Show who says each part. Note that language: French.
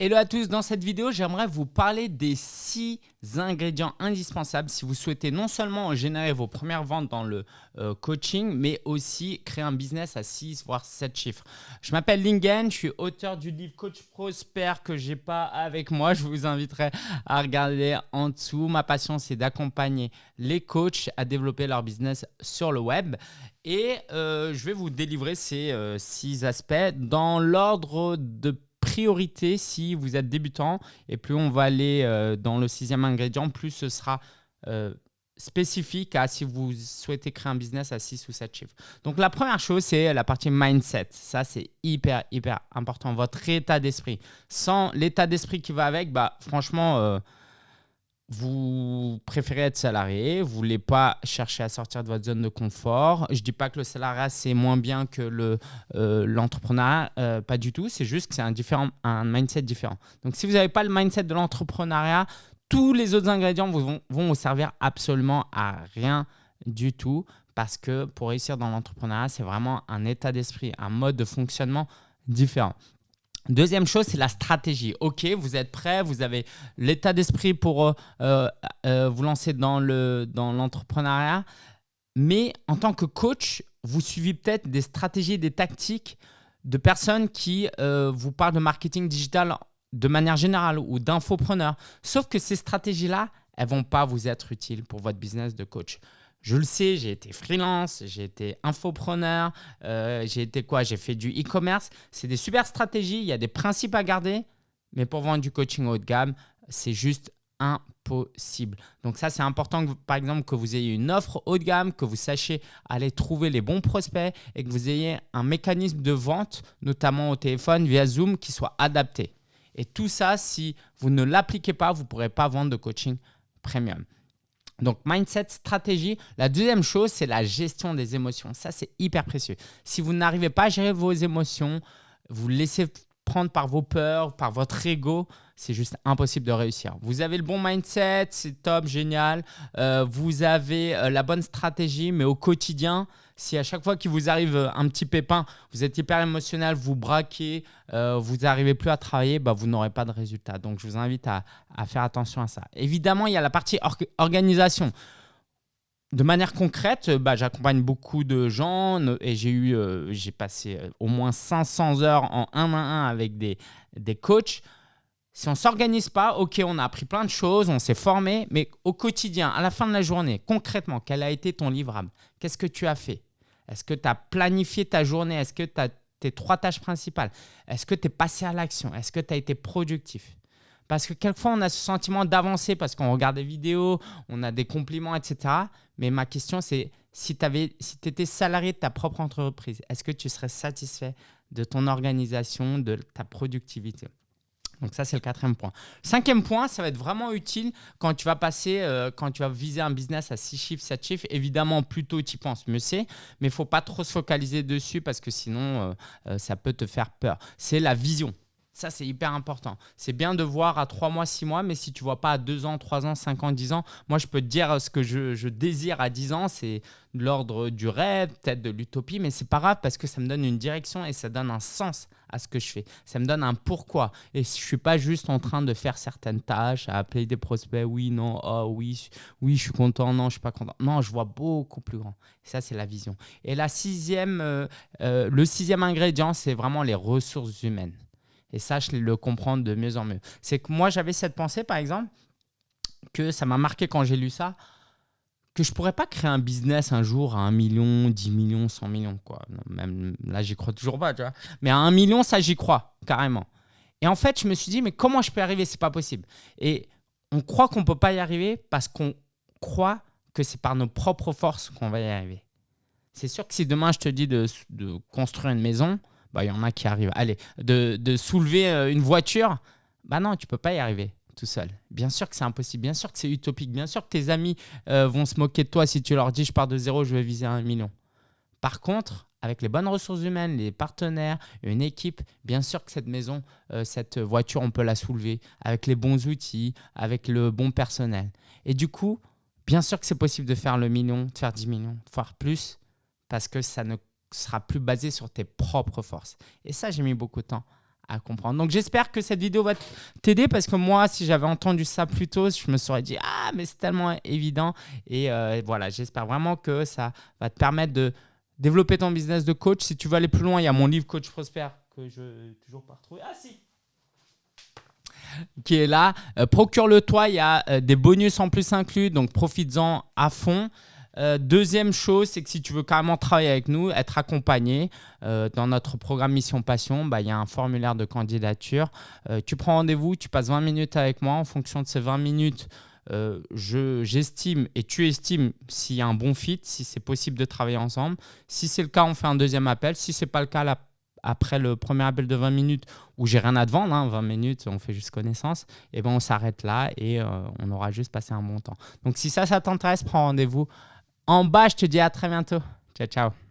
Speaker 1: Hello à tous, dans cette vidéo, j'aimerais vous parler des 6 ingrédients indispensables si vous souhaitez non seulement générer vos premières ventes dans le euh, coaching, mais aussi créer un business à 6 voire 7 chiffres. Je m'appelle Lingen, je suis auteur du livre Coach Prosper que j'ai pas avec moi. Je vous inviterai à regarder en dessous. Ma passion, c'est d'accompagner les coachs à développer leur business sur le web. Et euh, je vais vous délivrer ces 6 euh, aspects dans l'ordre de priorité si vous êtes débutant et plus on va aller euh, dans le sixième ingrédient, plus ce sera euh, spécifique à si vous souhaitez créer un business à 6 ou 7 chiffres. Donc la première chose, c'est la partie mindset. Ça, c'est hyper, hyper important. Votre état d'esprit. Sans l'état d'esprit qui va avec, bah, franchement, euh, vous préférez être salarié, vous voulez pas chercher à sortir de votre zone de confort. Je ne dis pas que le salariat, c'est moins bien que l'entrepreneuriat, le, euh, pas du tout. C'est juste que c'est un, un mindset différent. Donc, si vous n'avez pas le mindset de l'entrepreneuriat, tous les autres ingrédients vont, vont vous servir absolument à rien du tout parce que pour réussir dans l'entrepreneuriat, c'est vraiment un état d'esprit, un mode de fonctionnement différent. Deuxième chose, c'est la stratégie. Ok, vous êtes prêt, vous avez l'état d'esprit pour euh, euh, euh, vous lancer dans l'entrepreneuriat, dans mais en tant que coach, vous suivez peut-être des stratégies, des tactiques de personnes qui vous parlent de marketing digital de manière générale ou d'infopreneurs. Sauf que ces stratégies-là, elles ne vont pas vous être utiles pour votre business de coach. Je le sais, j'ai été freelance, j'ai été infopreneur, euh, j'ai été quoi? J'ai fait du e-commerce. C'est des super stratégies, il y a des principes à garder, mais pour vendre du coaching haut de gamme, c'est juste impossible. Donc ça, c'est important, que, par exemple, que vous ayez une offre haut de gamme, que vous sachiez aller trouver les bons prospects et que vous ayez un mécanisme de vente, notamment au téléphone via Zoom, qui soit adapté. Et tout ça, si vous ne l'appliquez pas, vous ne pourrez pas vendre de coaching premium. Donc, mindset, stratégie. La deuxième chose, c'est la gestion des émotions. Ça, c'est hyper précieux. Si vous n'arrivez pas à gérer vos émotions, vous laissez prendre par vos peurs, par votre ego, c'est juste impossible de réussir. Vous avez le bon mindset, c'est top, génial. Euh, vous avez euh, la bonne stratégie, mais au quotidien, si à chaque fois qu'il vous arrive euh, un petit pépin, vous êtes hyper émotionnel, vous braquez, vous n'arrivez plus à travailler, bah, vous n'aurez pas de résultat. Donc, je vous invite à, faire attention à ça. Évidemment, il y a la partie organisation. De manière concrète, bah, j'accompagne beaucoup de gens et j'ai eu, euh, j'ai passé au moins 500 heures en 1 à 1 avec des, des coachs. Si on ne s'organise pas, ok, on a appris plein de choses, on s'est formé, mais au quotidien, à la fin de la journée, concrètement, quel a été ton livrable? Qu'est-ce que tu as fait? Est-ce que tu as planifié ta journée? Est-ce que tu as tes trois tâches principales? Est-ce que tu es passé à l'action? Est-ce que tu as été productif? Parce que quelquefois, on a ce sentiment d'avancer parce qu'on regarde des vidéos, on a des compliments, etc. Mais ma question, c'est si tu si étais salarié de ta propre entreprise, est-ce que tu serais satisfait de ton organisation, de ta productivité? Donc ça, c'est le quatrième point. Cinquième point, ça va être vraiment utile quand tu vas passer, euh, quand tu vas viser un business à 6 chiffres, 7 chiffres. Évidemment, plus tôt tu y penses, mieux c'est. Mais il ne faut pas trop se focaliser dessus parce que sinon, euh, euh, ça peut te faire peur. C'est la vision. Ça, c'est hyper important. C'est bien de voir à 3 mois, 6 mois, mais si tu vois pas à 2 ans, 3 ans, 5 ans, 10 ans, moi, je peux te dire ce que je, désire à 10 ans, c'est l'ordre du rêve, peut-être de l'utopie, mais c'est pas grave parce que ça me donne une direction et ça donne un sens à ce que je fais. Ça me donne un pourquoi. Et je suis pas juste en train de faire certaines tâches, à appeler des prospects, oui, non, oh, oui, oui, je suis content, non, je suis pas content. Non, je vois beaucoup plus grand. ça, c'est la vision. Et la sixième, euh, euh, le sixième ingrédient, c'est vraiment les ressources humaines. Et ça, je le comprendre de mieux en mieux. C'est que moi, j'avais cette pensée, par exemple, que ça m'a marqué quand j'ai lu ça, que je pourrais pas créer un business un jour à 1 million, 10 millions, 100 millions. Quoi. Même là, j'y crois toujours pas. Tu vois. Mais à 1 million, ça, j'y crois, carrément. Et en fait, je me suis dit, mais comment je peux y arriver? C'est pas possible. Et on croit qu'on peut pas y arriver parce qu'on croit que c'est par nos propres forces qu'on va y arriver. C'est sûr que si demain, je te dis de construire une maison, bah, y en a qui arrivent. Allez, de, soulever euh, une voiture, bah non, tu peux pas y arriver tout seul. Bien sûr que c'est impossible, bien sûr que c'est utopique, bien sûr que tes amis euh, vont se moquer de toi si tu leur dis je pars de zéro, je vais viser un million. Par contre, avec les bonnes ressources humaines, les partenaires, une équipe, bien sûr que cette maison, euh, cette voiture, on peut la soulever avec les bons outils, avec le bon personnel. Et du coup, bien sûr que c'est possible de faire le million, de faire 10 millions, voire plus, parce que ça ne sera plus basé sur tes propres forces. Et ça, j'ai mis beaucoup de temps à comprendre. Donc j'espère que cette vidéo va t'aider parce que moi, si j'avais entendu ça plus tôt, je me serais dit ah mais c'est tellement évident et euh, voilà, j'espère vraiment que ça va te permettre de développer ton business de coach. Si tu veux aller plus loin, il y a mon livre Coach Prosper que je n'ai toujours pas retrouvé. Ah si qui est là. Euh, procure-le toi, il y a euh, des bonus en plus inclus, donc profites-en à fond. Euh, deuxième chose, c'est que si tu veux carrément travailler avec nous, être accompagné euh, dans notre programme Mission Passion, bah, il y a un formulaire de candidature. Euh, tu prends rendez-vous, tu passes 20 minutes avec moi. En fonction de ces 20 minutes, j'estime et tu estimes s'il y a un bon fit, si c'est possible de travailler ensemble. Si c'est le cas, on fait un deuxième appel. Si ce n'est pas le cas, après le premier appel de 20 minutes où j'ai rien à vendre, 20 hein, minutes, on fait juste connaissance, et ben on s'arrête là et on aura juste passé un bon temps. Donc si ça, ça t'intéresse, prends rendez-vous en bas, je te dis à très bientôt. Ciao, ciao.